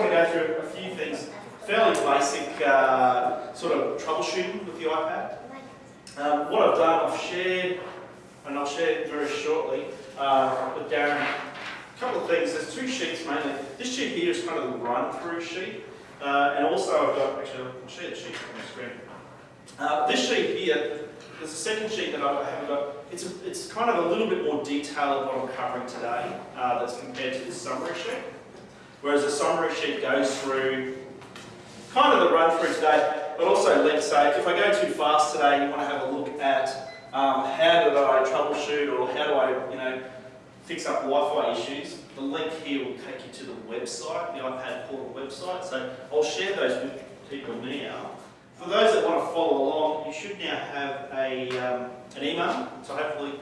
want to go through a few things, fairly basic uh, sort of troubleshooting with the iPad. Um, what I've done, I've shared, and I'll share very shortly uh, with Darren, a couple of things. There's two sheets mainly. This sheet here is kind of the run-through sheet, uh, and also I've got, actually I'll share the sheet on the screen. Uh, this sheet here, there's a second sheet that I haven't got. It's, a, it's kind of a little bit more detailed of what I'm covering today uh, that's compared to this summary sheet. Whereas the summary sheet goes through kind of the run through today, but also let's say if I go too fast today you want to have a look at um, how do I troubleshoot or how do I, you know, fix up Wi-Fi issues, the link here will take you to the website, the iPad portal website. So I'll share those with people now. For those that want to follow along, you should now have a, um, an email. So hopefully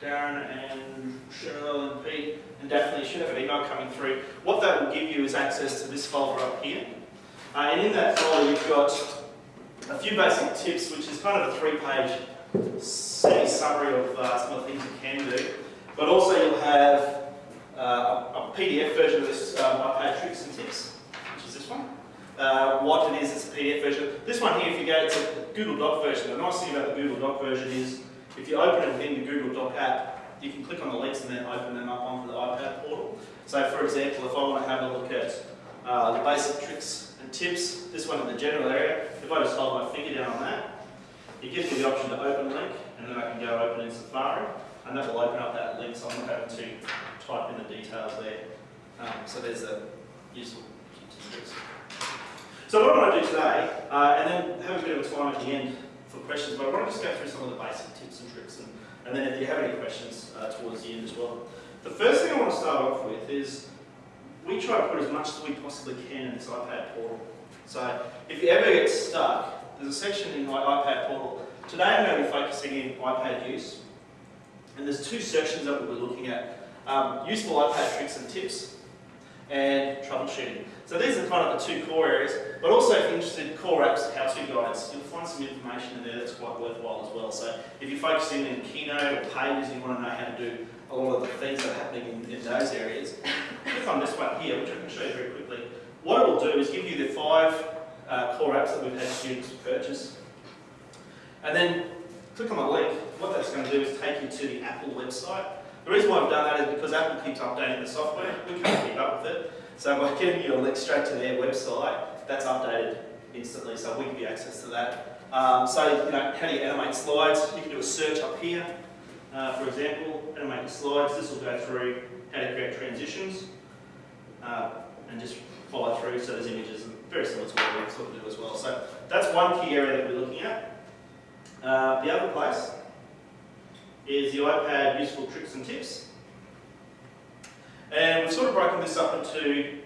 Darren and Cheryl and Pete and Daphne should have an email coming through. What that will give you is access to this folder up here. Uh, and in that folder you've got a few basic tips, which is kind of a three-page semi-summary of uh, some of the things you can do. But also you'll have uh, a, PDF version of this um, iPad tricks and tips, which is this one. Uh, what it is, it's a PDF version. This one here, if you go, it's a Google Doc version. The nice thing about the Google Doc version is if you open it within the Google Doc app, you can click on the links and then open them up onto the iPad portal. So for example, if I want to have a look at uh, the basic tricks and tips, this one in the general area, if I just hold my finger down on that, it gives me the option to open a link, and then I can go open in Safari, and that will open up that link, so I'm not having to type in the details there. Um, so there's a useful tips. So what I want to do today, uh, and then have a bit of a time at the end for questions, but I want to just go through some of the basic tips and tricks, and, and then if you have any questions uh, towards the end as well. The first thing I want to start off with is we try to put as much as we possibly can in this iPad portal. So if you ever get stuck, there's a section in my iPad portal. Today I'm going to be focusing in iPad use, and there's two sections that we'll be looking at. Um, useful iPad tricks and tips, and troubleshooting. So these are kind of the two core areas, but also if you're interested in core apps, how-to guides, you'll find some information in there that's quite worthwhile as well. So if you're focusing in Keynote or Pages, you want to know how to do a lot of the things that are happening in, in those areas, click on this one here, which I can show you very quickly. What it will do is give you the five uh, core apps that we've had students purchase. And then click on the link. What that's going to do is take you to the Apple website. The reason why I've done that is because Apple keeps updating the software. We can't keep up with it. So by giving you a link straight to their website, that's updated instantly, so we give you access to that. Um, so, you know, how do you animate slides? You can do a search up here. Uh, for example, animate slides. This will go through how to create transitions uh, and just follow through. So there's images and very similar to what we sort of do as well. So that's one key area that we're looking at. Uh, the other place is the iPad useful tricks and tips. And we've sort of broken this up into,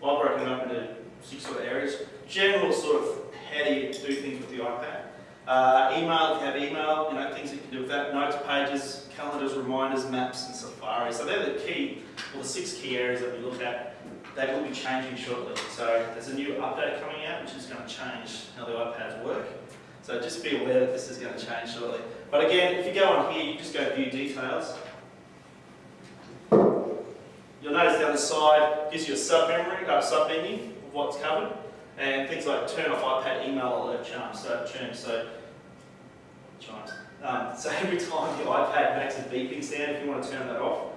well, I've broken it up into six sort of areas. General sort of how do you do things with the iPad. Uh, email, if you have email, you know, things you can do with that. Notes pages, calendars, reminders, maps, and Safari. So they're the key, well, the six key areas that we look at. They will be changing shortly. So there's a new update coming out, which is going to change how the iPads work. So just be aware that this is going to change shortly. But again, if you go on here, you just go view details. You'll notice the side gives you a sub-memory, uh, sub-menu of what's covered, and things like turn off iPad email alert charms, so chimes, so chimes. Um, so every time your iPad makes a beeping sound, if you want to turn that off,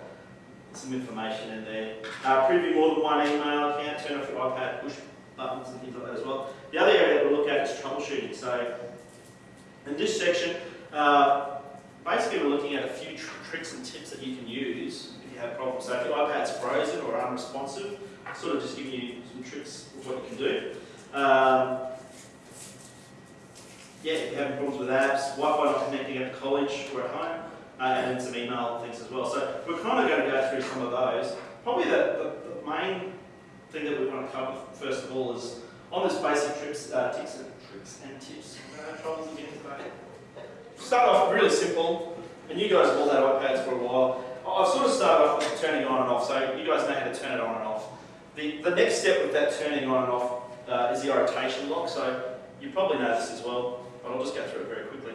some information in there. Uh, preview more than one email account, turn off your iPad push buttons and things like that as well. The other area that we'll look at is troubleshooting. So in this section, uh, basically we're looking at a few tricks and tips that you can use if you have problems. So if your iPad's frozen or unresponsive, sort of just giving you some tricks of what you can do. Um, yeah, if you're having problems with apps, Wi-Fi not connecting at college or at home, uh, and then some email things as well. So we're kind of going to go through some of those. Probably the, the, the main thing that we want to cover first of all is on this basic tricks, uh, tips and tricks and tips. Troubles again today. Start off really simple, and you guys have all had iPads for a while. I've sort of started off with turning on and off, so you guys know how to turn it on and off. The, the next step with that turning on and off uh, is the rotation lock, so you probably know this as well, but I'll just go through it very quickly.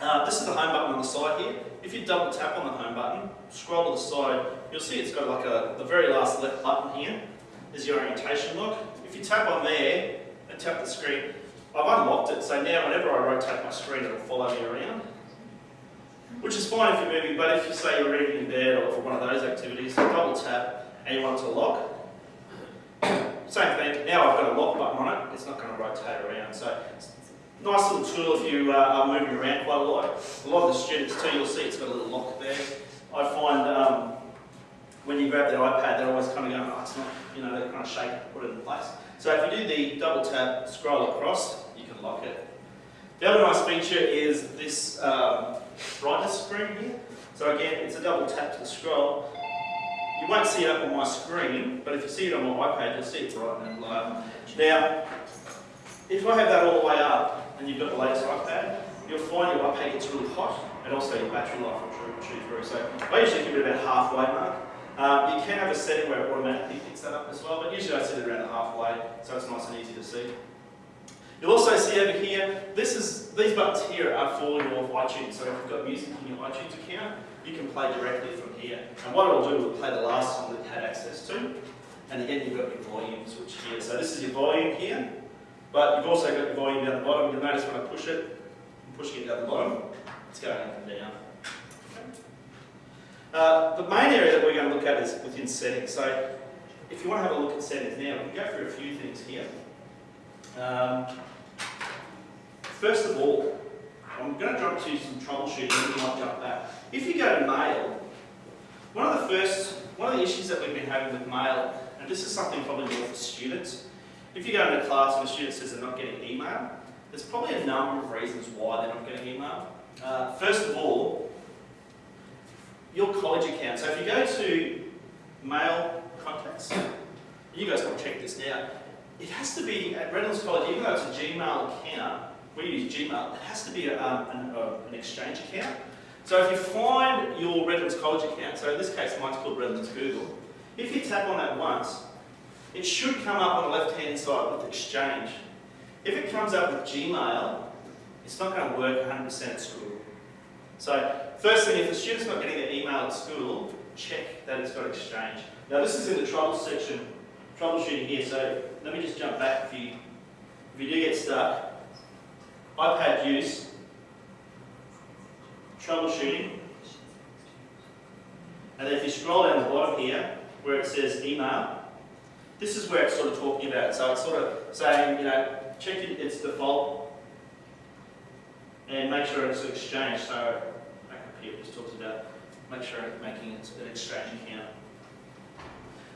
Uh, this is the home button on the side here. If you double tap on the home button, scroll to the side, you'll see it's got like a, the very last left button here is your orientation lock. If you tap on there and tap the screen, I've unlocked it, so now whenever I rotate my screen, it'll follow me around. Which is fine if you're moving, but if you say you're reading in bed or for one of those activities, double tap and you want it to lock. Same thing, now I've got a lock button on it, it's not going to rotate around. So nice little tool if you uh, are moving around quite a lot. A lot of the students too, you'll see it's got a little lock there. I find um, when you grab their iPad, they're always kind of going, oh, it's not, you know, they kind of shake it, put it in place. So if you do the double tap, scroll across, you can lock it. The other nice feature is this um, brightness screen here. So again, it's a double tap to the scroll. You won't see it up on my screen, but if you see it on my iPad, you'll see it bright and low. Now, if I have that all the way up, and you've got the latest iPad, you'll find your iPad gets really hot, and also your battery life will shoot through. So I usually keep it about halfway mark. Um, you can have a setting where it automatically picks that up as well, but usually I set it around the halfway, so it's nice and easy to see. You'll also see over here, this is these buttons here are for your iTunes. So if you've got music in your iTunes account, you can play directly from here. And what it'll do, will play the last song that you had access to. And again, you've got your volume switch here. So this is your volume here, but you've also got your volume down the bottom. You'll notice when I push it, I'm pushing it down the bottom, it's going up and down. Uh, the main area that we're going to look at is within settings. So if you want to have a look at settings now, we can go through a few things here. Um, first of all, I'm going to jump to some troubleshooting you might jump back. If you go to mail, one of the first, one of the issues that we've been having with mail, and this is something probably more for students, if you go into class and a student says they're not getting email, there's probably a number of reasons why they're not getting email. Uh, first of all, your college account. So if you go to mail contacts, you guys can check this now, it has to be, at Redlands College, even though it's a Gmail account, we use Gmail, it has to be a, um, an, uh, an, exchange account. So if you find your Redlands College account, so in this case mine's called Redlands Google, if you tap on that once, it should come up on the left-hand side with Exchange. If it comes up with Gmail, it's not going to work 100% at school. So first thing, if the student's not getting their email at school, check that it's got Exchange. Now this is in the trouble section, troubleshooting here, so let me just jump back if you, if you do get stuck. iPad use, troubleshooting, and then if you scroll down the bottom here, where it says email, this is where it's sort of talking about. So it's sort of saying, you know, check it, its default and make sure it's an exchange. So here, it just talks about make sure it's making it an exchange account.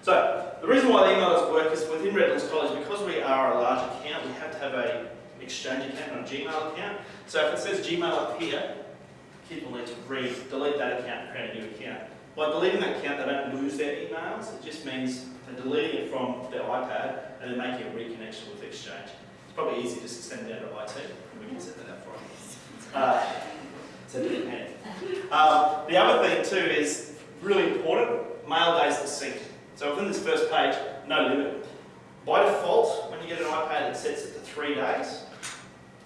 So the reason why the emails work is within Redlands College, because we are a large account, we have to have a exchange account and a Gmail account. So if it says Gmail up here, kids will need to delete that account and create a new account. By deleting that account, they don't lose their emails. It just means they're deleting it from their iPad and then making a reconnection with Exchange. It's probably easy just to send it down to IT. We can set that up for them. Uh, send it. Um, the other thing too is really important, mail days are synced. So within this first page, no limit. By default, when you get an iPad, it sets it to three days.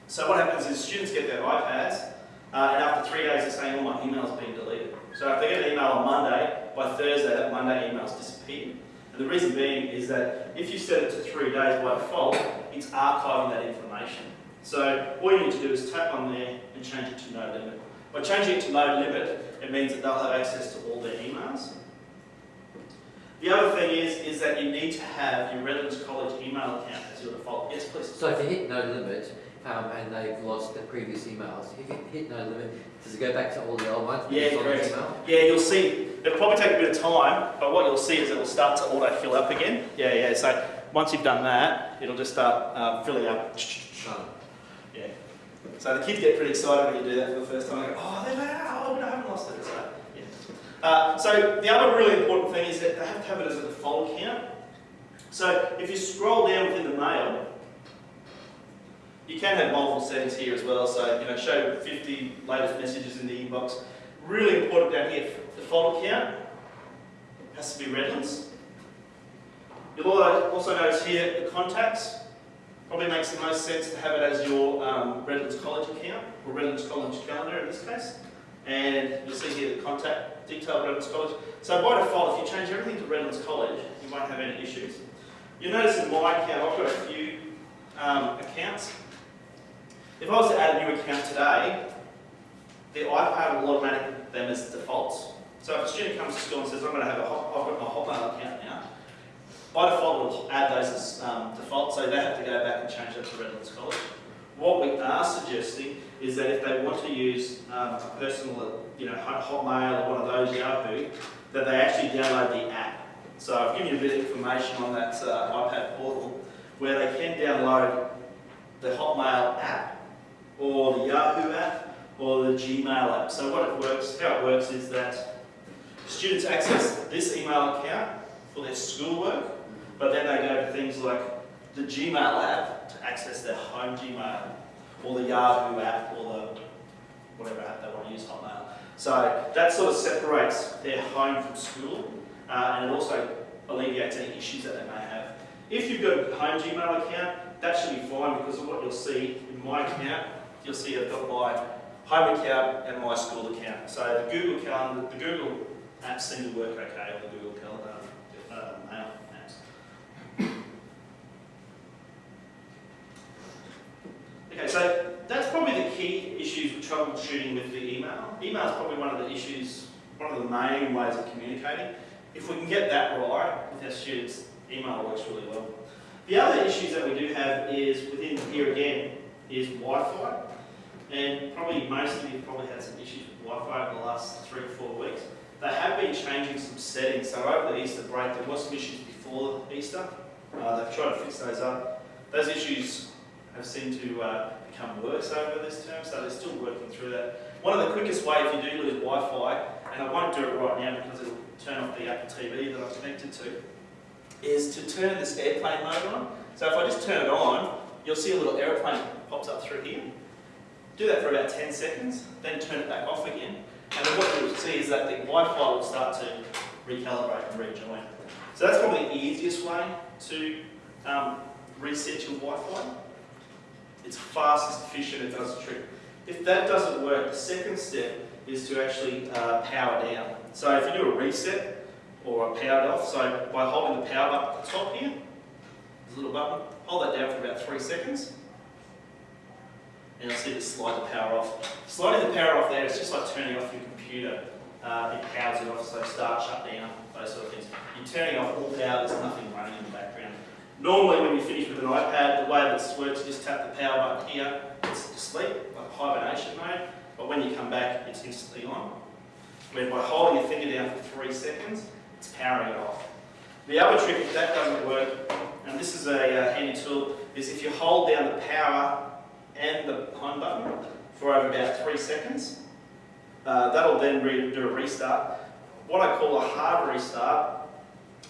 So what happens is students get their iPads, uh, and after three days, they're saying all my email's been deleted. So if they get an email on Monday, by Thursday, that Monday email's disappeared. And the reason being is that if you set it to three days by default, it's archiving that information. So all you need to do is tap on there and change it to no limit. By changing it to no limit, it means that they'll have access to all their emails. The other thing is, is that you need to have your Redlands College email account as your default. Yes, please. So if you hit no limit, um, and they've lost the previous emails, if you hit no limit, does it go back to all the old ones? Yeah, correct. Yeah, you'll see, it'll probably take a bit of time, but what you'll see is it will start to auto-fill up again. Yeah, yeah, so once you've done that, it'll just start um, filling up. Oh. Yeah. So the kids get pretty excited when you do that for the first time. They go, oh, they're like, oh, I haven't lost it. So, yeah. Uh, so the other really important thing is that they have to have it as a default account. So if you scroll down within the mail, you can have multiple settings here as well. So you know, show 50 latest messages in the inbox. Really important down here, default account has to be Redlands. You'll also notice here the contacts probably makes the most sense to have it as your um, Redlands College account, or Redlands College calendar in this case. And you'll see here the contact detail of Redlands College. So by default, if you change everything to Redlands College, you won't have any issues. You'll notice in my account, I've got a few um, accounts. If I was to add a new account today, the iPad will automatically them as defaults. So if a student comes to school and says, I'm going to have a hot, I've got my Hotmail account now, by default it'll add those as um, so they have to go back and change that to Redlands College. What we are suggesting is that if they want to use um, a personal, you know, Hotmail or one of those Yahoo, that they actually download the app. So I've given you a bit of information on that uh, iPad portal where they can download the Hotmail app or the Yahoo app or the Gmail app. So what it works, how it works is that students access this email account for their schoolwork, but then they go to things like the Gmail app to access their home Gmail, or the Yahoo app, or the whatever app they want to use, Hotmail. So that sort of separates their home from school, uh, and it also alleviates any issues that they may have. If you've got a home Gmail account, that should be fine because of what you'll see in my account. You'll see I've got my home account and my school account. So the Google Calendar, the Google apps seem to work okay, on the Google Calendar uh, mail apps. Okay, so that's probably the key issues with troubleshooting with the email. Email is probably one of the issues, one of the main ways of communicating. If we can get that right with our students, email works really well. The other issues that we do have is within here again is Wi-Fi. And probably most of you probably had some issues with Wi-Fi over the last three or four weeks. They have been changing some settings. So over the Easter break, there was some issues before Easter. Uh, they've tried to fix those up. Those issues have seemed to uh, become worse over this term, so they're still working through that. One of the quickest ways you do lose Wi-Fi, and I won't do it right now because it'll turn off the Apple TV that I'm connected to, is to turn this airplane mode on. So if I just turn it on, you'll see a little airplane pops up through here. Do that for about 10 seconds, then turn it back off again. And then what you'll see is that the Wi-Fi will start to recalibrate and rejoin. So that's probably the easiest way to um, reset your Wi-Fi. It's fast, it's efficient, it does the trick. If that doesn't work, the second step is to actually uh, power down. So if you do a reset or a powered off, so by holding the power button at the top here, a little button, hold that down for about three seconds, and you'll see it slide the power off. Sliding the power off there, it's just like turning off your computer. Uh, it powers it off, so start, shut down, those sort of things. You're turning off all power, there's nothing running. Normally when you finish with an iPad, the way this works, you just tap the power button here, it's asleep, like hibernation mode, but when you come back, it's instantly on. Where by holding your finger down for three seconds, it's powering it off. The other trick, if that doesn't work, and this is a uh, handy tool, is if you hold down the power and the home button for over about three seconds, uh, that'll then do a restart. What I call a hard restart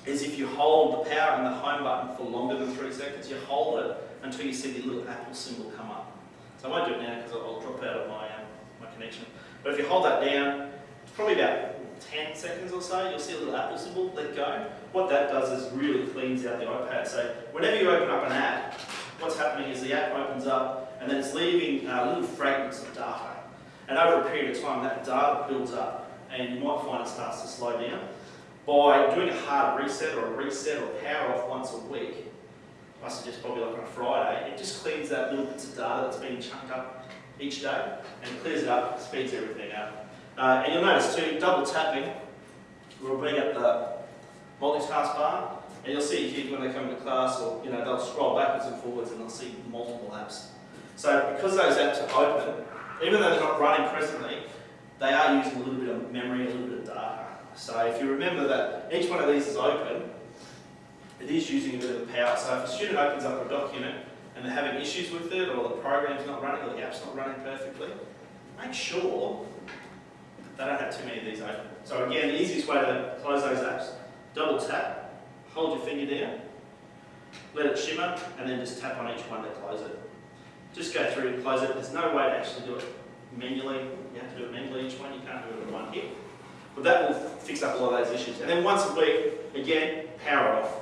is if you hold the power and the home button for longer than three seconds, you hold it until you see the little Apple symbol come up. So I won't do it now because I'll drop out of my, um, my connection. But if you hold that down, it's probably about 10 seconds or so, you'll see a little Apple symbol, let go. What that does is really cleans out the iPad. So whenever you open up an app, what's happening is the app opens up and then it's leaving uh, little fragments of data. And over a period of time, that data builds up and you might find it starts to slow down. By doing a hard reset or a reset or power off once a week, I suggest probably like on a Friday, it just cleans that little bits of data that's being chunked up each day and clears it up, speeds everything up. Uh, and you'll notice too, double tapping will bring up the multitask bar and you'll see kids when they come to class or you know they'll scroll backwards and forwards and they'll see multiple apps. So because those apps are open, even though they're not running presently, they are using a little bit of memory, a little bit of data. So if you remember that each one of these is open, it is using a bit of power. So if a student opens up a document and they're having issues with it or the program's not running or the app's not running perfectly, make sure they don't have too many of these open. So again, the easiest way to close those apps, double tap, hold your finger down, let it shimmer, and then just tap on each one to close it. Just go through and close it. There's no way to actually do it manually. You have to do it manually each one. You can't do it in one hit. But that will fix up a lot of those issues. And then once a week, again, power off.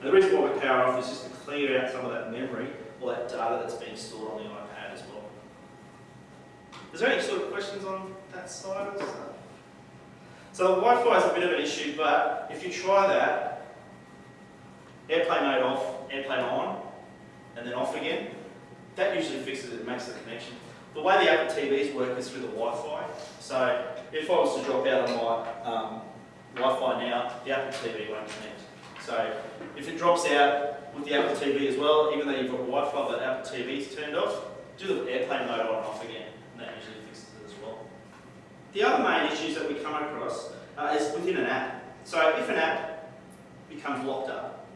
And the reason why we power off is just to clear out some of that memory all that data that's being stored on the iPad as well. Is there any sort of questions on that side of stuff? So the Wi-Fi is a bit of an issue, but if you try that, airplane mode off, airplane on, and then off again, that usually fixes it, makes the connection. The way the Apple TVs work is through the Wi-Fi. So if I was to drop out on my um, Wi-Fi now, the Apple TV won't connect. So if it drops out with the Apple TV as well, even though you've got Wi-Fi but Apple TV's turned off, do the airplane mode on and off again, and that usually fixes it as well. The other main issues that we come across uh, is within an app. So if an app becomes locked up,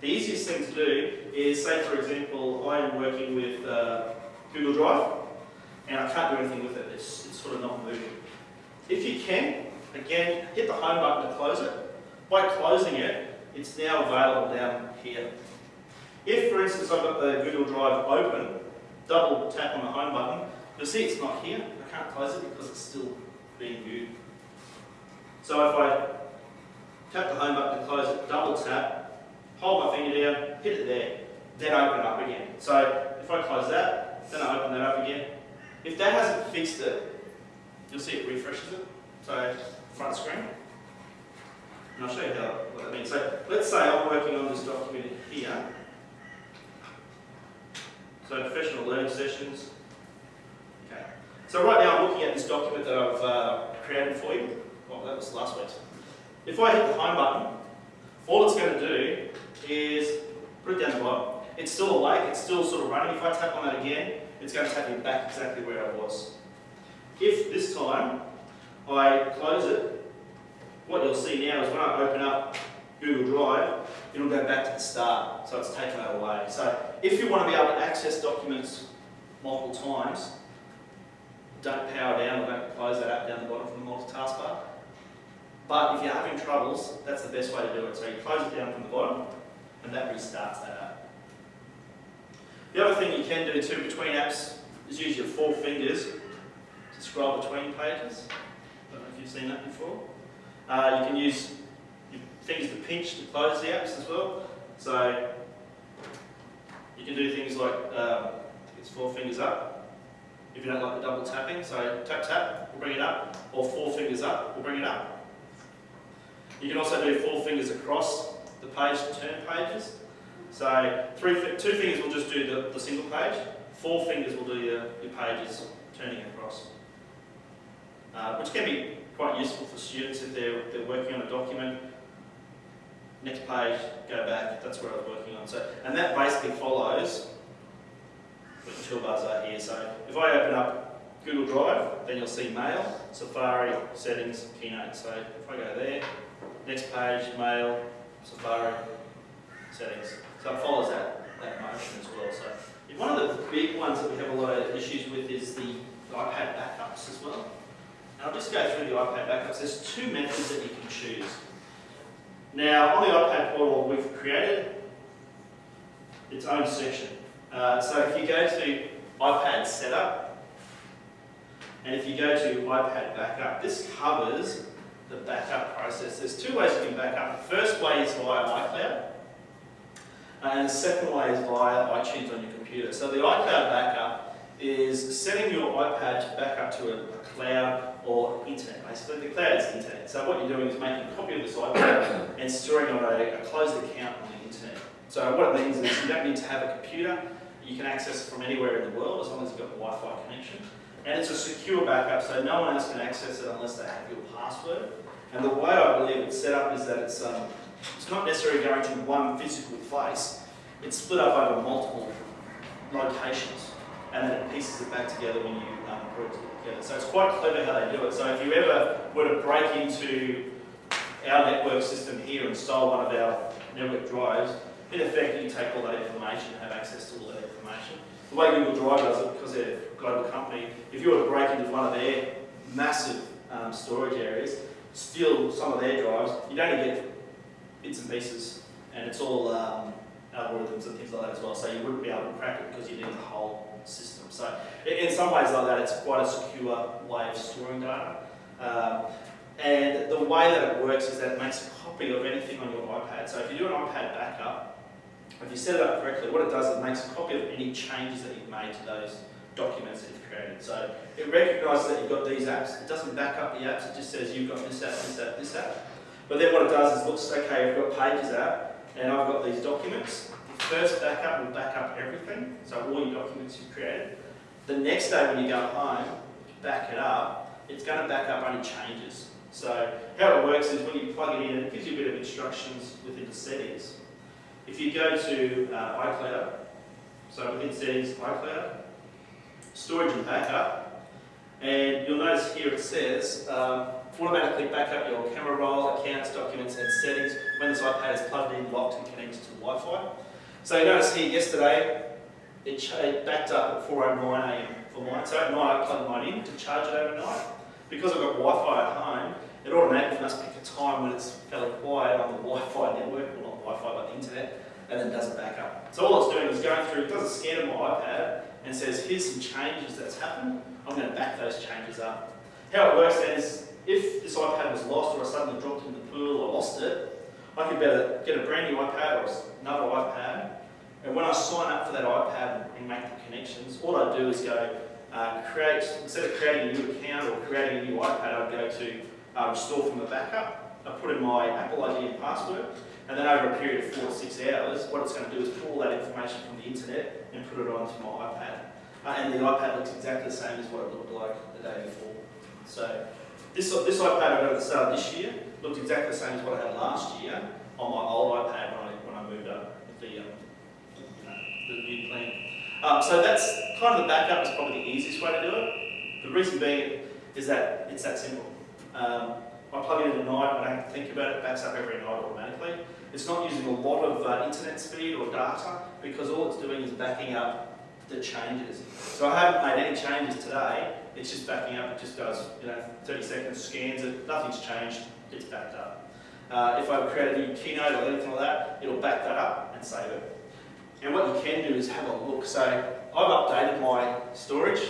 the easiest thing to do is, say for example, I am working with uh, Google Drive, and I can't do anything with it, it's, it's sort of not moving. If you can, again, hit the home button to close it. By closing it, it's now available down here. If, for instance, I've got the Google Drive open, double tap on the home button, you'll see it's not here. I can't close it because it's still being viewed. So if I tap the home button to close it, double tap, hold my finger down, hit it there, then open it up again. So if I close that, then I open that up again. If that hasn't fixed it, you'll see it refreshes it. So front screen. And I'll show you how, what that means. So let's say I'm working on this document here. So professional learning sessions. Okay. So right now I'm looking at this document that I've uh, created for you. Well, that was last week's. If I hit the home button, all it's going to do is put it down the bottom. It's still awake, it's still sort of running. If I tap on that again, it's going to take me back exactly where I was. If this time I close it, what you'll see now is when I open up Google Drive, it'll go back to the start, so it's taken away. So if you want to be able to access documents multiple times, don't power down or don't close that app down the bottom from the multitask bar. But if you're having troubles, that's the best way to do it. So you close it down from the bottom, and that restarts that app. The other thing you can do too between apps is use your four fingers scroll between pages. I don't know if you've seen that before. Uh, you can use your fingers to pinch to close the apps as well. So you can do things like um, it's four fingers up. If you don't like the double tapping, so tap tap we'll bring it up, or four fingers up we'll bring it up. You can also do four fingers across the page to turn pages. So three, two fingers will just do the, the single page, four fingers will do your, your pages turning across. Uh, which can be quite useful for students if they're, they're working on a document. Next page, go back, that's what I was working on. So, and that basically follows the toolbars are here. So if I open up Google Drive, then you'll see Mail, Safari, Settings, Keynote. So if I go there, next page, Mail, Safari, Settings. So it follows that, that motion as well. So one of the big ones that we have a lot of issues with is the iPad backups as well. And I'll just go through the iPad backups. There's two methods that you can choose. Now, on the iPad portal, we've created its own section. Uh, so if you go to iPad setup, and if you go to iPad backup, this covers the backup process. There's two ways you can back up. The first way is via iCloud, and the second way is via iTunes on your computer. So the iCloud backup is setting your iPad to back up to a, a cloud or internet, basically. The cloud is internet. So what you're doing is making a copy of the site and storing on a, a closed account on the internet. So what it means is you don't need to have a computer. You can access it from anywhere in the world as long as you've got a Wi-Fi connection. And it's a secure backup, so no one else can access it unless they have your password. And the way I believe it's set up is that it's, um, it's not necessarily going to one physical place. It's split up over multiple locations, and then it pieces it back together when you um, put it So it's quite clever how they do it. So if you ever were to break into our network system here and stole one of our network drives, in effect you take all that information and have access to all that information. The way Google Drive does it, because they're a global company, if you were to break into one of their massive um, storage areas, steal some of their drives, you'd only get bits and pieces, and it's all um, algorithms and things like that as well, so you wouldn't be able to crack it because you need the whole system. So in some ways like that, it's quite a secure way of storing data. Um, and the way that it works is that it makes a copy of anything on your iPad. So if you do an iPad backup, If you set it up correctly, what it does is it makes a copy of any changes that you've made to those documents that you've created. So it recognises that you've got these apps. It doesn't back up the apps. It just says you've got this app, this app, this app. But then what it does is looks, okay, I've got Pages app, and I've got these documents. First backup will back up everything, so all your documents you've created. The next day when you go home, back it up, it's going to back up only changes. So how it works is when you plug it in, it gives you a bit of instructions within the settings. If you go to uh, iCloud, so within settings, iCloud, storage and backup, and you'll notice here it says um, automatically back up your camera roll, accounts, documents and settings when this iPad is plugged in, locked and connected to Wi-Fi. So you notice here yesterday it, it backed up at 4.09am for mine, so at night I plugged mine in to charge it overnight. Because I've got Wi-Fi at home, it automatically must pick a time when it's fairly quiet on the Wi-Fi network, well not Wi-Fi but the internet, and then does it back up. So all it's doing is going through, it does a scan of my iPad and says here's some changes that's happened, I'm going to back those changes up. How it works then is if this iPad was lost or I suddenly dropped in the pool or lost it, I could better get a brand new iPad or another iPad and when I sign up for that iPad and make the connections, all I do is go uh, create, instead of creating a new account or creating a new iPad, I'll go to uh, restore from the backup. I put in my Apple ID and password, and then over a period of four to six hours, what it's going to do is pull that information from the internet and put it onto my iPad. Uh, and the iPad looks exactly the same as what it looked like the day before. So this, this iPad I got at the start of this year looked exactly the same as what I had last year on my old iPad when I, when I moved up with the, um, you know, the new. Um, so that's kind of the backup is probably the easiest way to do it. The reason being is that it's that simple. Um, I plug it in at night, I don't have to think about it, it backs up every night automatically. It's not using a lot of uh, internet speed or data because all it's doing is backing up the changes. So I haven't made any changes today, it's just backing up, it just does, you know, 30 seconds, scans it, nothing's changed, it's backed up. Uh, if I create a new keynote or anything like that, it'll back that up and save it. And what you can do is have a look. So I've updated my storage.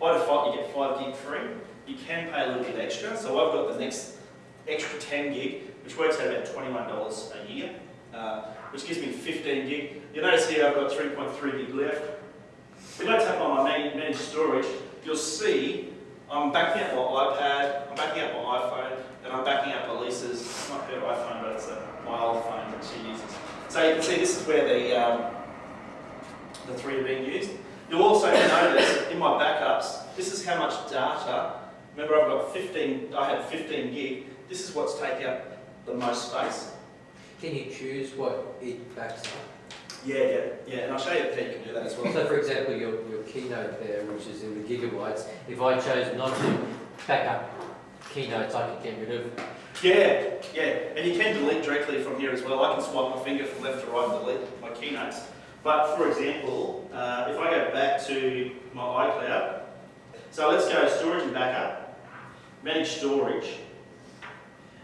By default, you get 5 gig free. You can pay a little bit extra. So I've got the next extra 10 gig, which works out about $21 a year, uh, which gives me 15 gig. You'll notice here I've got 3.3 gig left. If I tap on my managed storage, you'll see I'm backing up my iPad, I'm backing up my iPhone, and I'm backing up Elisa's, It's not her iPhone, but it's a, my old phone that she uses. So you can see this is where the, um, the three are being used. You'll also notice in my backups, this is how much data, remember I've got 15, I have 15 gig, this is what's taking up the most space. Can you choose what it backs up? Yeah, yeah, yeah, and I'll show you how you can do that as well. So for example, your, your keynote there, which is in the gigabytes, if I chose not to back up keynotes, I could get rid of. Yeah, yeah, and you can delete directly from here as well. I can swipe my finger from left to right and delete my keynotes. But for example, uh, if I go back to my iCloud, so let's go storage and backup, manage storage.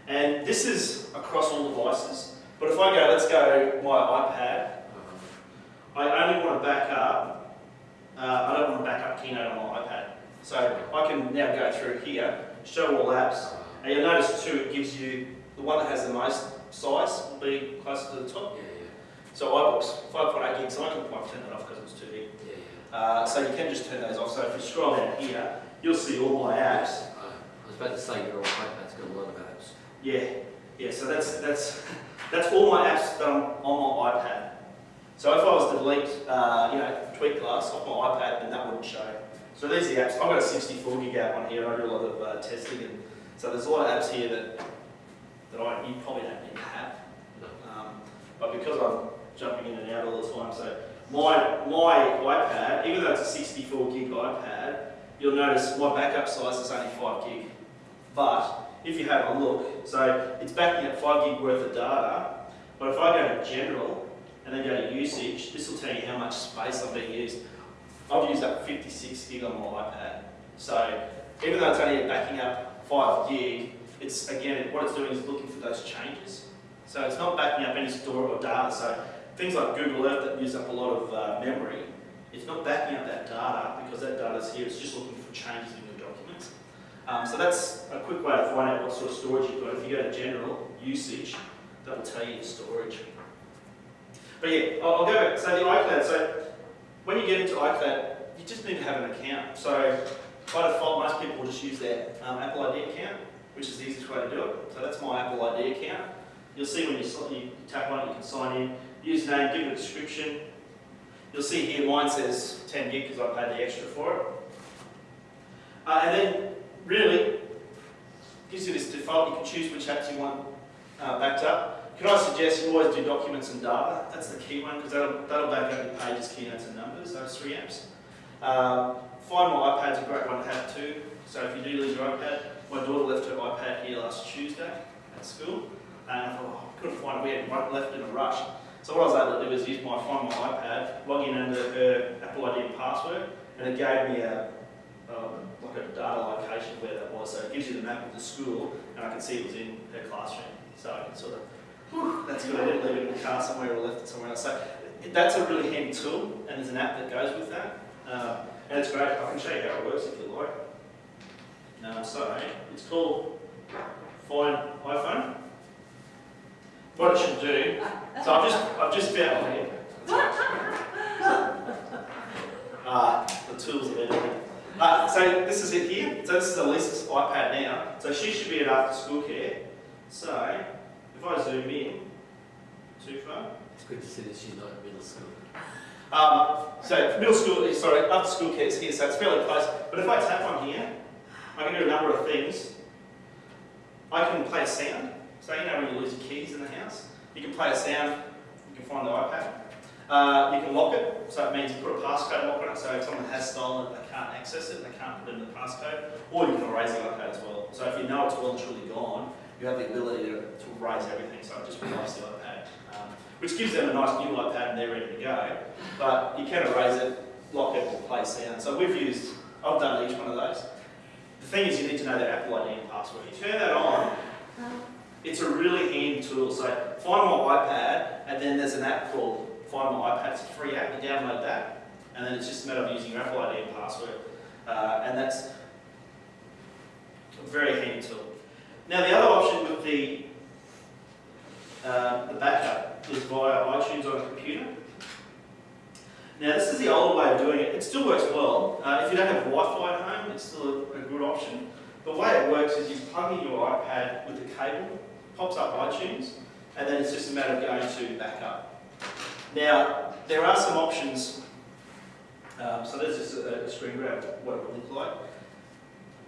And this is across all devices. But if I go, let's go my iPad, I only want to back up, uh, I don't want to back up Keynote on my iPad. So I can now go through here, show all apps, and you'll notice too, it gives you, the one that has the most size will be closer to the top. Yeah, yeah, So iBooks, 5.8 gigs, so I can quite turn that off because it's too big. yeah, yeah. Uh, so you can just turn those off. So if you scroll down here, you'll see all my apps. I was about to say your iPad's got a lot of apps. Yeah, yeah, so that's, that's, that's all my apps that I'm on my iPad. So if I was to delete, uh, you know, Tweet Glass off my iPad, then that wouldn't show. So these are the apps. I've got a 64 gig app on here. I do a lot of uh, testing, and so there's a lot of apps here that that I you probably don't need to have. Um, but because I'm jumping in and out all the time, so my my iPad, even though it's a 64 gig iPad, you'll notice my backup size is only 5 gig. But if you have a look, so it's backing up 5 gig worth of data. But if I go to general and then go to usage, this will tell you how much space I'm being used. I've used up 56 gig on my iPad. So even though it's only backing up 5 gig, it's again, what it's doing is looking for those changes. So it's not backing up any store or data. So things like Google Earth that use up a lot of uh, memory, it's not backing up that data because that data is here. It's just looking for changes in your documents. Um, so that's a quick way to find out what sort of storage you've got. If you go to general, usage, that will tell you your storage. But yeah, I'll, I'll go back. So the iCloud. So when you get into iCloud, you just need to have an account. So by default, most people will just use their um, Apple ID account, which is the easiest way to do it. So that's my Apple ID account. You'll see when you, you tap on it, you can sign in. Username, give it a description. You'll see here mine says 10 gig because I paid the extra for it. Uh, and then really gives you this default. You can choose which apps you want uh, backed up. Can I suggest you always do documents and data? That's the key one because that'll, that'll back up your pages, keynotes and numbers, those three apps. Um, Find My iPad's a great one to have too. So if you do lose your iPad, my daughter left her iPad here last Tuesday at school, and I thought, oh, couldn't find it. We had left in a rush. So what I was able to do was use my Find My iPad, log in under her Apple ID and password, and it gave me a um, like a data location where that was. So it gives you the map of the school, and I can see it was in her classroom. So I can sort of, whew, that's good. I didn't leave it in the car somewhere or left it somewhere else. So that's a really handy tool, and there's an app that goes with that. Um, and it's great. I can show you how it works if you like. Uh, so it's called Find iPhone. What it should do. So I've just I've just found here. Uh, the tools of editing. Uh, so this is it here. So this is Elisa's iPad now. So she should be at after school care. So if I zoom in too far. It's good to see that she's not in middle school. Um, so middle school, sorry, after school is here, so it's fairly close. But if I tap on here, I can do a number of things. I can play a sound. So you know when you lose your keys in the house, you can play a sound. You can find the iPad. Uh, you can lock it, so it means you put a passcode lock on it, so if someone has stolen it, they can't access it, they can't put in the passcode, or you can erase the iPad as well. So if you know it's well and truly gone, you have the ability to, to erase everything, so it just replace the iPad, um, which gives them a nice new iPad and they're ready to go. But you can erase it, lock it, or play sound. So we've used, I've done each one of those. The thing is you need to know their Apple ID and password. You turn that on, it's a really handy tool. So find my iPad, and then there's an app called Find My iPad. It's a free app. You download that, and then it's just a matter of using your Apple ID and password, uh, and that's a very handy tool. Now the other option with the uh, the backup is via iTunes on a computer. Now this is the old way of doing it. It still works well. Uh, if you don't have Wi-Fi at home, it's still a, a good option. The way it works is you plug in your iPad with the cable, pops up iTunes, and then it's just a matter of going to backup. Now, there are some options. Um, so there's just a, a screen grab of what it would look like.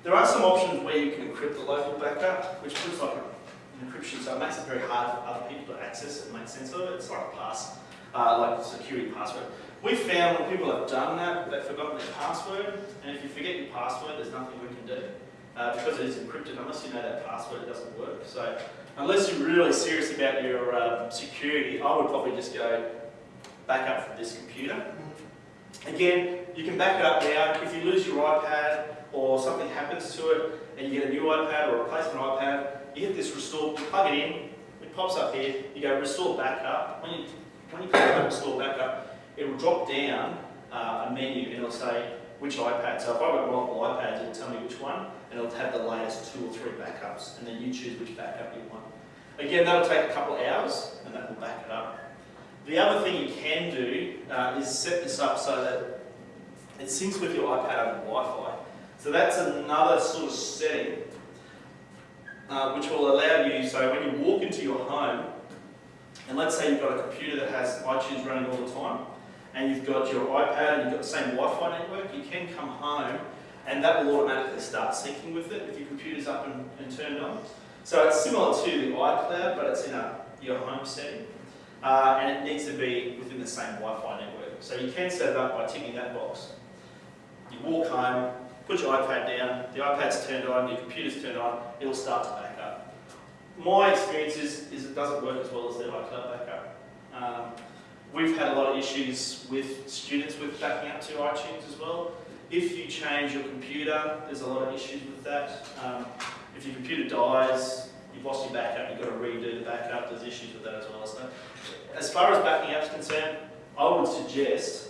There are some options where you can encrypt the local backup, which looks like an encryption, so it makes it very hard for other people to access it and make sense of it. It's like a pass, uh, like a security password. We've found when people have done that, they've forgotten their password, and if you forget your password, there's nothing we can do. Uh, because it is encrypted, unless you know that password, it doesn't work. So unless you're really serious about your um, security, I would probably just go back up from this computer. Again, you can back it up now. If you lose your iPad or something happens to it and you get a new iPad or a replacement iPad, you hit this restore, you plug it in, it pops up here, you go restore backup. When you, when you click restore backup, it will drop down uh, a menu and it'll say which iPad. So if I've got multiple iPads, it'll tell me which one, and it'll have the latest two or three backups, and then you choose which backup you want. Again, that'll take a couple of hours, and that will back it up. The other thing you can do uh, is set this up so that it syncs with your iPad over Wi-Fi. So that's another sort of setting uh, which will allow you, so when you walk into your home, and let's say you've got a computer that has iTunes running all the time, and you've got your iPad and you've got the same Wi-Fi network, you can come home and that will automatically start syncing with it if your computer's up and, and turned on. So it's similar to the iCloud, but it's in a, your home setting. Uh, and it needs to be within the same Wi-Fi network. So you can set it up by ticking that box. You walk home, put your iPad down, the iPad's turned on, your computer's turned on, it'll start to back up. My experience is, is it doesn't work as well as the iCloud backup. Um, we've had a lot of issues with students with backing up to iTunes as well. If you change your computer, there's a lot of issues with that. Um, if your computer dies, you've lost your backup, you've got to redo the backup, there's issues with that as well. So, as far as backing up is concerned, I would suggest,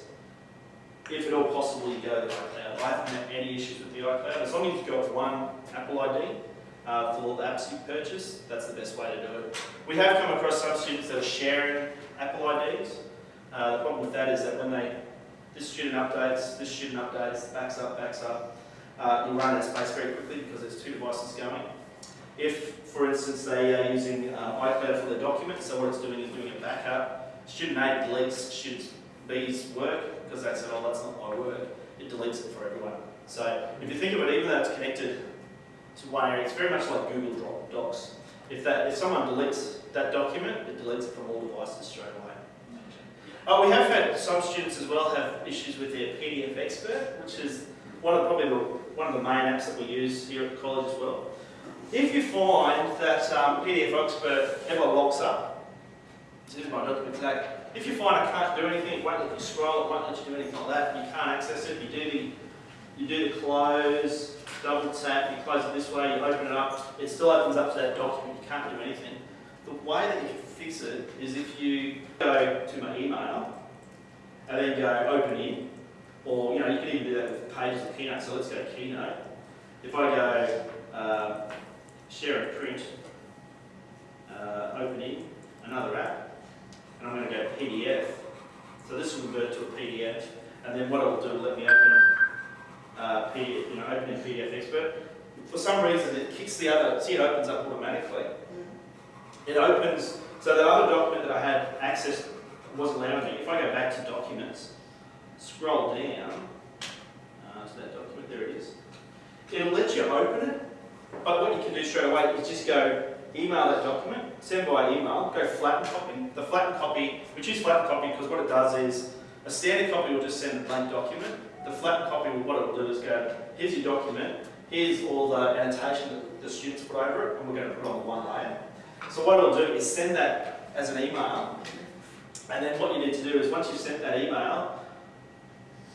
if at all possible, you go to the iCloud. I haven't had any issues with the iCloud. As long as you've got one Apple ID uh, for all the apps you purchase, that's the best way to do it. We have come across some students that are sharing Apple IDs. Uh, the problem with that is that when they, this student updates, this student updates, backs up, backs up, uh, you run out of space very quickly because there's two devices going. If, for instance, they are using uh, iCloud for their documents, so what it's doing is doing a backup. Student A deletes student B's work because they said, oh, that's not my word, It deletes it for everyone. So if you think of it, even though it's connected to one area, it's very much like Google Doc- Docs. If that, if someone deletes that document, it deletes it from all devices straight away. Oh, we have had some students as well have issues with their PDF Expert, which is one of probably the, one of the main apps that we use here at the college as well. If you find that um, PDF Expert ever locks up, this is my document today. If you find it can't do anything, it won't let you scroll, it won't let you do anything like that, you can't access it, you do the, you do the close, double tap, you close it this way, you open it up, it still opens up to that document, you can't do anything. The way that you can fix it is if you go to my email and then go open in, or you know, you can even do that with pages of Keynote, so let's go Keynote. If I go uh, share and print, uh, open in, another app, and I'm going to go PDF. So this will convert to a PDF, and then what it will do, let me open, uh, PDF, you know, open in PDF Expert. For some reason, it kicks the other, see it opens up automatically. It opens, so the other document that I had access wasn't allowing me. If I go back to documents, scroll down uh, to that document, there it is. It'll let you open it, but what you can do straight away is just go email that document, send by email, go flatten copy. The flatten copy, which is flatten copy because what it does is a standard copy will just send a blank document. The flatten copy, what it will do is go, here's your document, here's all the annotation that the students put over it, and we're going to put it on one layer. So what it'll do is send that as an email, and then what you need to do is once you've sent that email,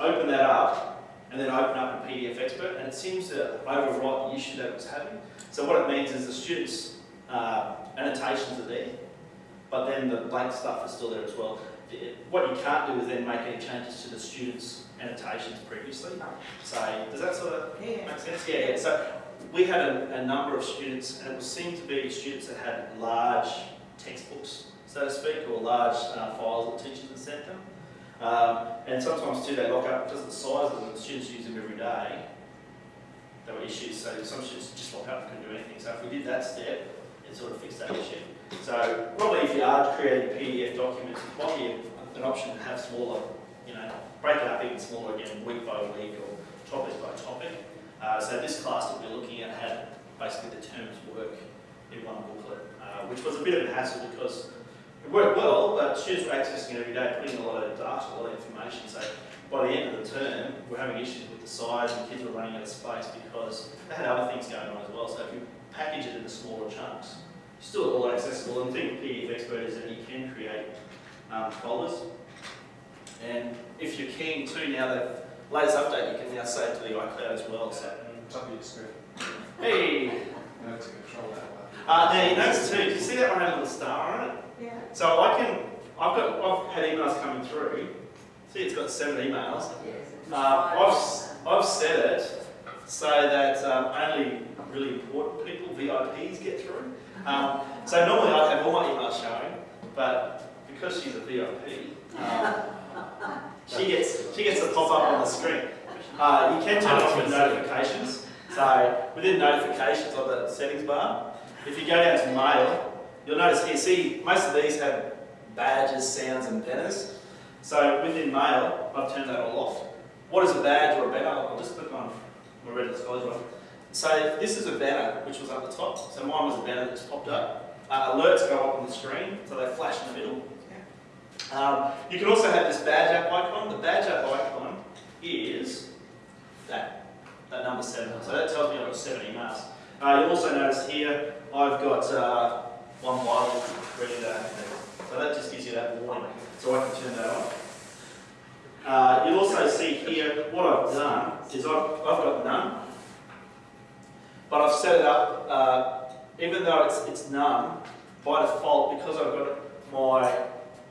open that up, and then open up a PDF expert, and it seems to overwrite the issue that it was having. So what it means is the students' uh, annotations are there, but then the blank stuff is still there as well. What you can't do is then make any changes to the students' annotations previously. So does that sort of Yeah. Makes sense, yeah, yeah. So we had a, a number of students, and it seemed to be students that had large textbooks, so to speak, or large uh, files that teachers had sent them. Um, and sometimes too, they lock up because of the size of them, the students use them every day. There were issues, so some students just lock up and couldn't do anything. So if we did that step, it sort of fix that issue. So probably if you are creating PDF documents, it might be an option to have smaller, you know, break it up even smaller again, week by week or topic by topic. Uh, so this class that we're looking at had basically the terms work in one booklet, uh, which was a bit of a hassle because it worked well, but students were accessing it every day, putting a lot of data, a lot of information. So by the end of the term, we're having issues with the size and kids were running out of space because they had other things going on as well. So if you package it into smaller chunks, still all accessible. And the thing with PDF Expert is that you can create um, folders. And if you're keen to, now the latest update, you can now save to the iCloud as well. So, Top of your screen. hey, No, to control that one. uh, now you notice too, do you see that one had a little star on it? Yeah. So I can, I've got, I've had emails coming through. See, it's got seven emails. Um, I've, s- I've set it so that um, only really important people, VIPs, get through. Um, so normally I'd have all my emails showing, but because she's a VIP, um, she gets she gets a pop up on the screen. Uh, you can turn off the notifications. So within notifications on the settings bar, if you go down to mail, you'll notice here, see, most of these have badges, sounds, and banners. So within mail, I've turned that all off. What is a badge or a banner? I'll just click on Reddit Scholars one. So this is a banner which was up the top. So mine was a banner that popped up. Uh, alerts go up on the screen, so they flash in the middle. Um, you can also have this badge app icon. The badge app icon is that, that number seven. So that tells me I've got seven emails. Uh, you'll also notice here I've got uh, one Bible ready to. So that just gives you that warning. So I can turn that on. Uh, you'll also see here what I've done is I've, I've got none, but I've set it up, uh, even though it's, it's none, by default, because I've got my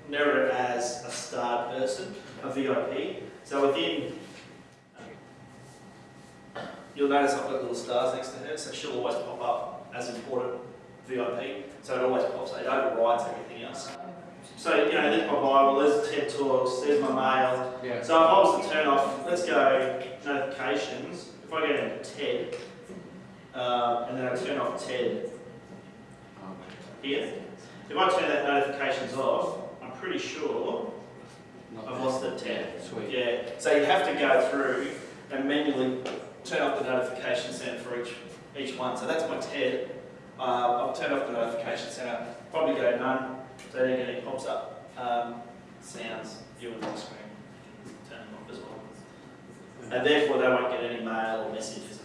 narrow it as a starred person, a VIP. So within, you'll notice I've got little stars next to her, so she'll always pop up as important VIP. So it always pops, it overrides everything else. So, you know, there's my Bible, there's TED Talks, there's my mail. Yeah. So if I was to turn off, let's go notifications, if I go into TED, uh, and then I turn off TED here, if I turn that notifications off, I'm pretty sure I've lost the TED. Sweet. Yeah, so you have to go through and manually turn off the notification center for each, each one. So that's my TED. Uh, I've turned off the notification center, probably go none, so then it pops up. Um, sounds, you on the screen, turn them off as well. And therefore they won't get any mail or messages